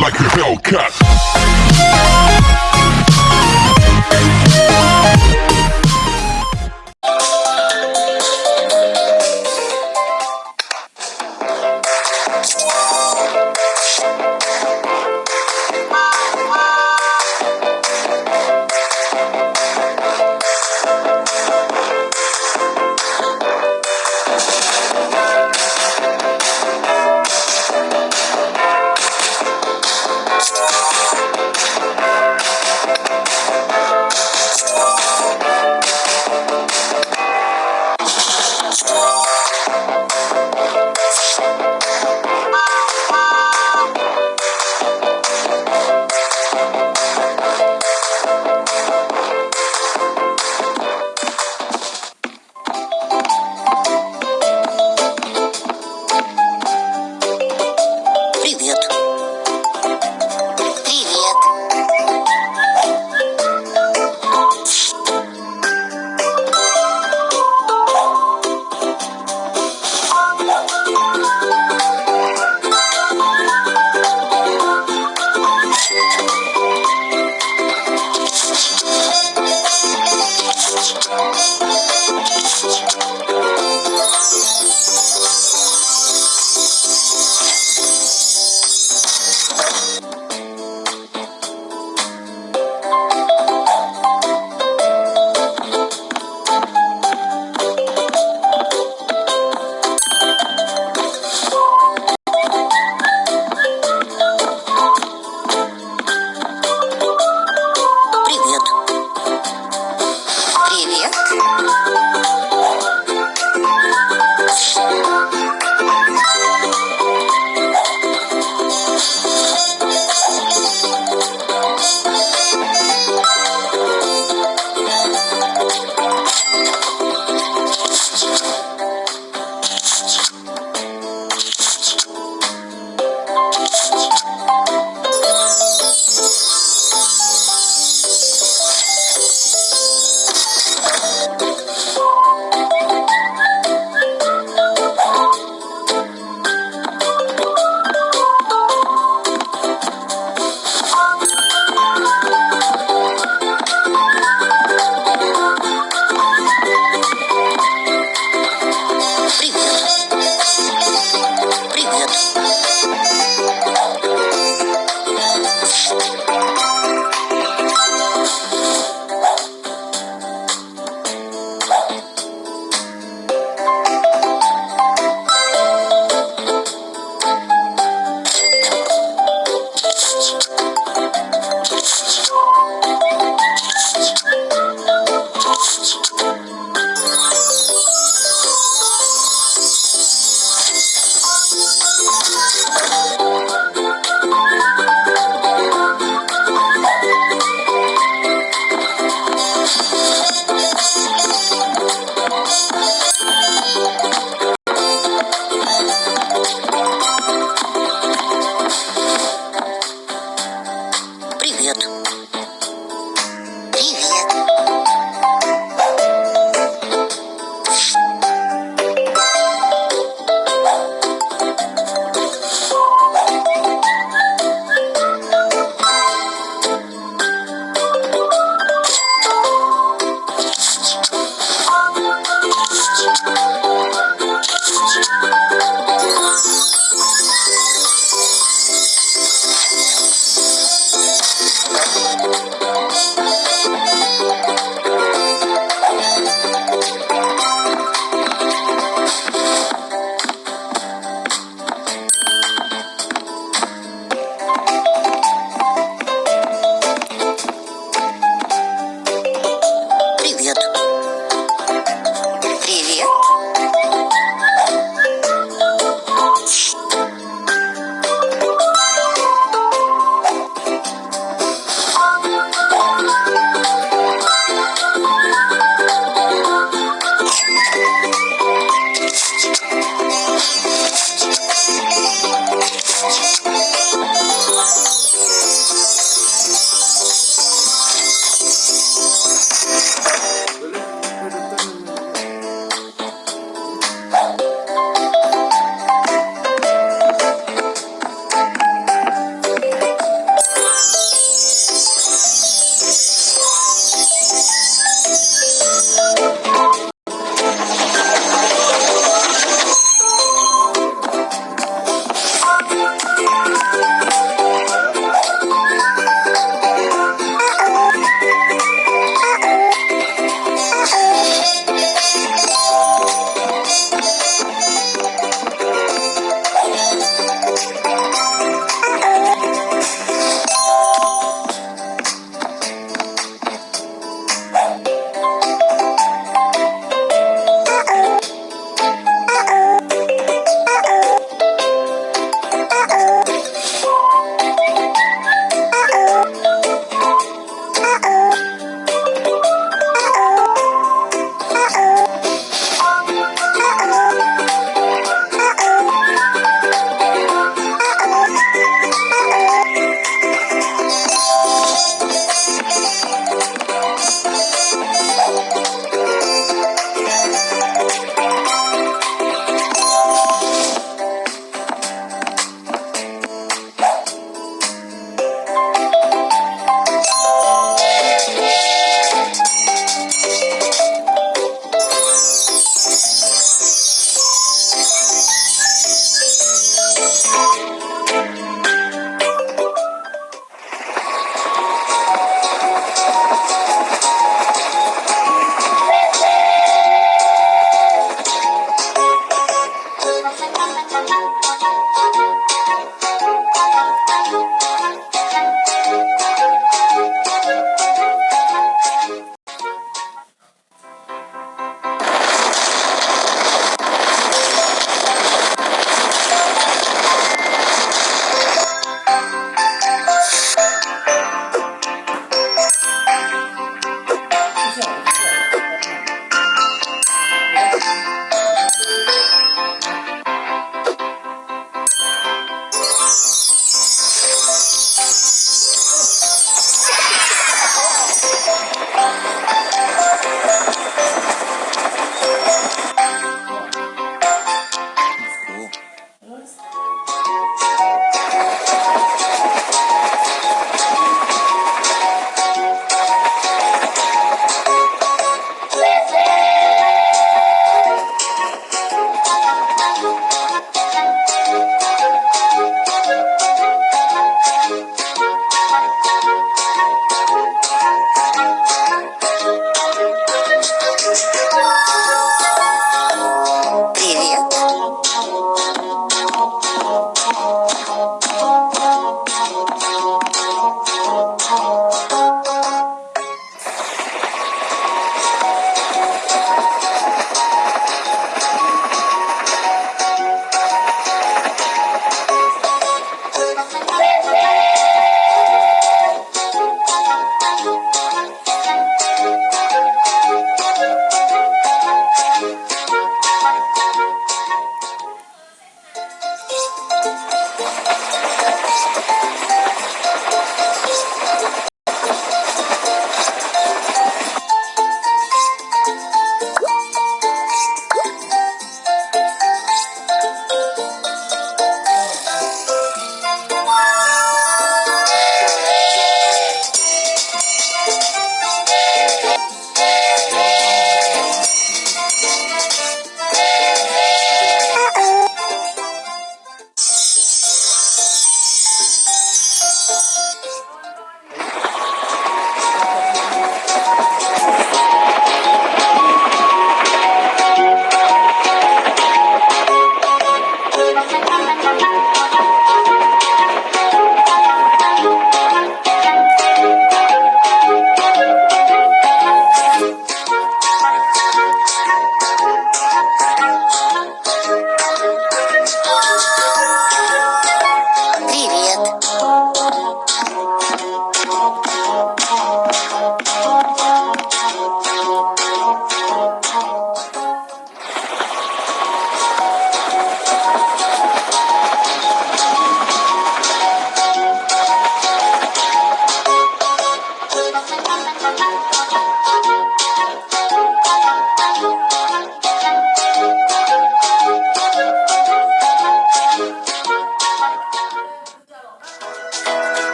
like a Hellcat.